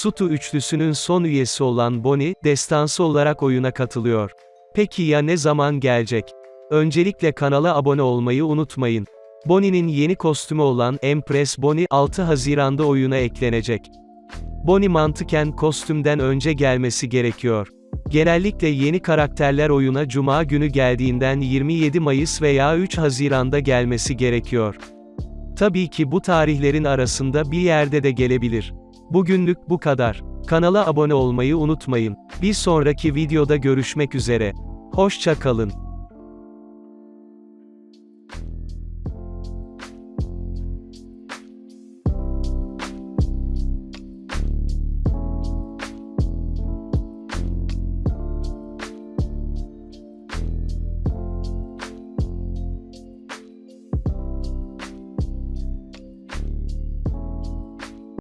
Sutu üçlüsünün son üyesi olan Bonnie, destansı olarak oyuna katılıyor. Peki ya ne zaman gelecek? Öncelikle kanala abone olmayı unutmayın. Bonnie'nin yeni kostümü olan Empress Bonnie, 6 Haziran'da oyuna eklenecek. Bonnie mantıken kostümden önce gelmesi gerekiyor. Genellikle yeni karakterler oyuna Cuma günü geldiğinden 27 Mayıs veya 3 Haziran'da gelmesi gerekiyor. Tabii ki bu tarihlerin arasında bir yerde de gelebilir. Bugünlük bu kadar. Kanala abone olmayı unutmayın. Bir sonraki videoda görüşmek üzere. Hoşça kalın.